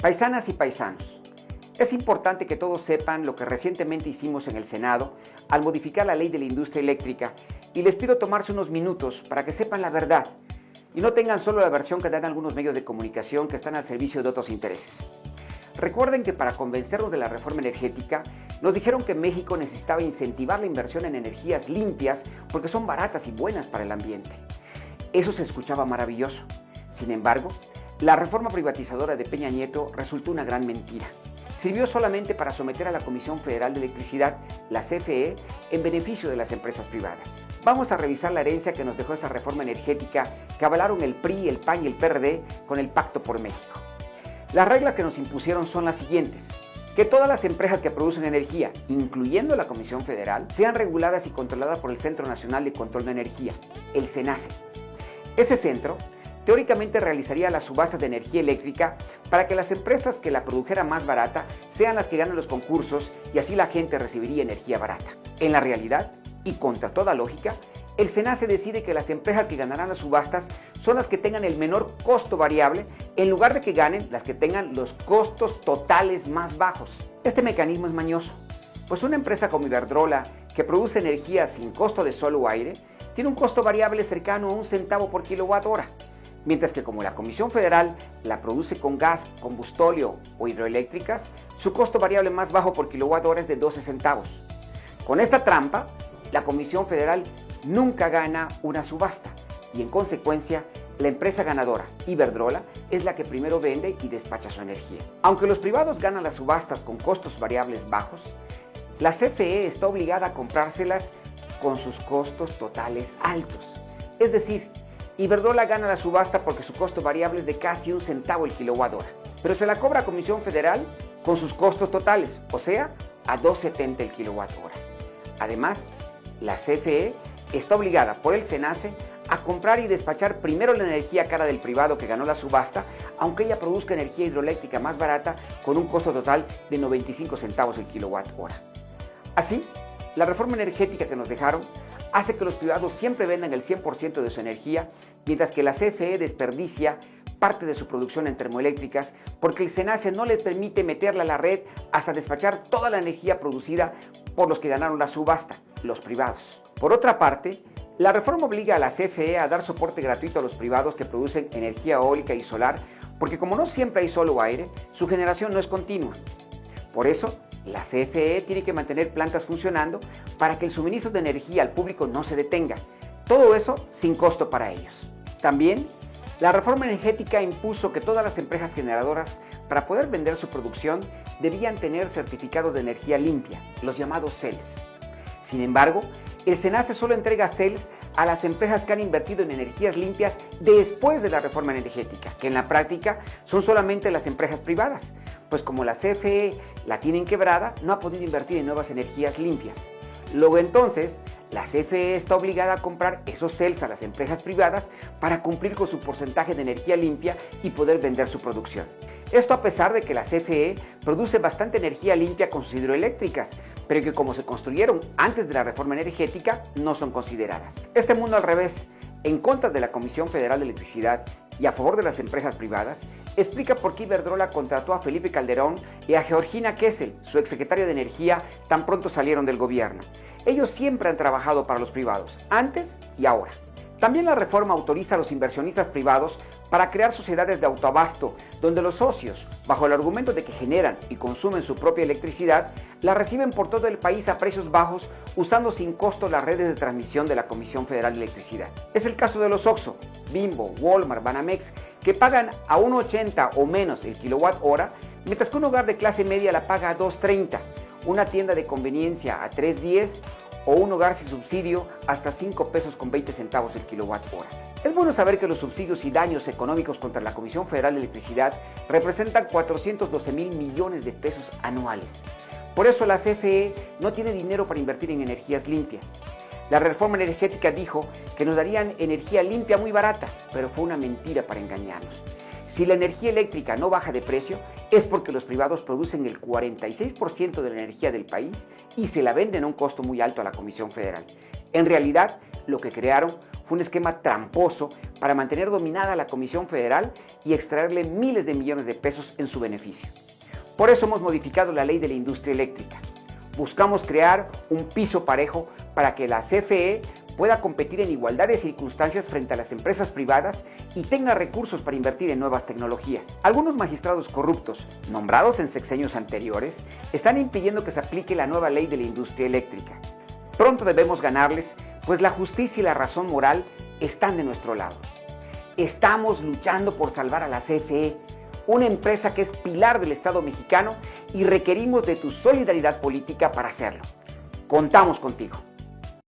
Paisanas y paisanos, es importante que todos sepan lo que recientemente hicimos en el Senado al modificar la ley de la industria eléctrica y les pido tomarse unos minutos para que sepan la verdad y no tengan solo la versión que dan algunos medios de comunicación que están al servicio de otros intereses. Recuerden que para convencernos de la reforma energética, nos dijeron que México necesitaba incentivar la inversión en energías limpias porque son baratas y buenas para el ambiente. Eso se escuchaba maravilloso. Sin embargo, la reforma privatizadora de Peña Nieto resultó una gran mentira. Sirvió solamente para someter a la Comisión Federal de Electricidad, la CFE, en beneficio de las empresas privadas. Vamos a revisar la herencia que nos dejó esa reforma energética que avalaron el PRI, el PAN y el PRD con el Pacto por México. Las reglas que nos impusieron son las siguientes. Que todas las empresas que producen energía, incluyendo la Comisión Federal, sean reguladas y controladas por el Centro Nacional de Control de Energía, el CENACE. Ese centro teóricamente realizaría las subastas de energía eléctrica para que las empresas que la produjeran más barata sean las que ganen los concursos y así la gente recibiría energía barata. En la realidad, y contra toda lógica, el SENACE decide que las empresas que ganarán las subastas son las que tengan el menor costo variable en lugar de que ganen las que tengan los costos totales más bajos. Este mecanismo es mañoso, pues una empresa como Iberdrola, que produce energía sin costo de sol o aire, tiene un costo variable cercano a un centavo por kilowatt hora, mientras que como la Comisión Federal la produce con gas, combustóleo o hidroeléctricas, su costo variable más bajo por kilowatt hora es de 12 centavos. Con esta trampa, la Comisión Federal nunca gana una subasta y en consecuencia la empresa ganadora, Iberdrola, es la que primero vende y despacha su energía. Aunque los privados ganan las subastas con costos variables bajos, la CFE está obligada a comprárselas con sus costos totales altos. Es decir, Iberdrola gana la subasta porque su costo variable es de casi un centavo el kilowatt hora, pero se la cobra a Comisión Federal con sus costos totales, o sea, a 2.70 el kilowatt hora. Además, la CFE está obligada por el SENACE a comprar y despachar primero la energía cara del privado que ganó la subasta, aunque ella produzca energía hidroeléctrica más barata con un costo total de 95 centavos el kilowatt hora. Así, la reforma energética que nos dejaron hace que los privados siempre vendan el 100% de su energía, mientras que la CFE desperdicia parte de su producción en termoeléctricas porque el SENACE no les permite meterla a la red hasta despachar toda la energía producida por los que ganaron la subasta los privados. Por otra parte, la reforma obliga a la CFE a dar soporte gratuito a los privados que producen energía eólica y solar, porque como no siempre hay sol o aire, su generación no es continua. Por eso, la CFE tiene que mantener plantas funcionando para que el suministro de energía al público no se detenga. Todo eso sin costo para ellos. También, la reforma energética impuso que todas las empresas generadoras, para poder vender su producción, debían tener certificados de energía limpia, los llamados CELS. Sin embargo, el SENACE solo entrega CELS a las empresas que han invertido en energías limpias después de la reforma energética, que en la práctica son solamente las empresas privadas, pues como la CFE la tienen quebrada, no ha podido invertir en nuevas energías limpias. Luego entonces, la CFE está obligada a comprar esos CELS a las empresas privadas para cumplir con su porcentaje de energía limpia y poder vender su producción. Esto a pesar de que la CFE produce bastante energía limpia con sus hidroeléctricas, pero que como se construyeron antes de la reforma energética no son consideradas. Este mundo al revés, en contra de la Comisión Federal de Electricidad y a favor de las empresas privadas, explica por qué Iberdrola contrató a Felipe Calderón y a Georgina Kessel, su exsecretaria de Energía, tan pronto salieron del gobierno. Ellos siempre han trabajado para los privados, antes y ahora. También la reforma autoriza a los inversionistas privados para crear sociedades de autoabasto, donde los socios, bajo el argumento de que generan y consumen su propia electricidad, la reciben por todo el país a precios bajos usando sin costo las redes de transmisión de la Comisión Federal de Electricidad. Es el caso de los OXO, Bimbo, Walmart, Banamex, que pagan a 1.80 o menos el kilowatt hora, mientras que un hogar de clase media la paga a 2.30, una tienda de conveniencia a 3.10 o un hogar sin subsidio hasta 5 pesos con 20 centavos el kilowatt hora. Es bueno saber que los subsidios y daños económicos contra la Comisión Federal de Electricidad representan 412 mil millones de pesos anuales. Por eso la CFE no tiene dinero para invertir en energías limpias. La reforma energética dijo que nos darían energía limpia muy barata, pero fue una mentira para engañarnos. Si la energía eléctrica no baja de precio, es porque los privados producen el 46% de la energía del país y se la venden a un costo muy alto a la Comisión Federal. En realidad, lo que crearon fue un esquema tramposo para mantener dominada la Comisión Federal y extraerle miles de millones de pesos en su beneficio. Por eso hemos modificado la ley de la industria eléctrica. Buscamos crear un piso parejo para que la CFE pueda competir en igualdad de circunstancias frente a las empresas privadas y tenga recursos para invertir en nuevas tecnologías. Algunos magistrados corruptos, nombrados en sexenios anteriores, están impidiendo que se aplique la nueva ley de la industria eléctrica. Pronto debemos ganarles, pues la justicia y la razón moral están de nuestro lado. Estamos luchando por salvar a la CFE, una empresa que es pilar del Estado mexicano y requerimos de tu solidaridad política para hacerlo. Contamos contigo.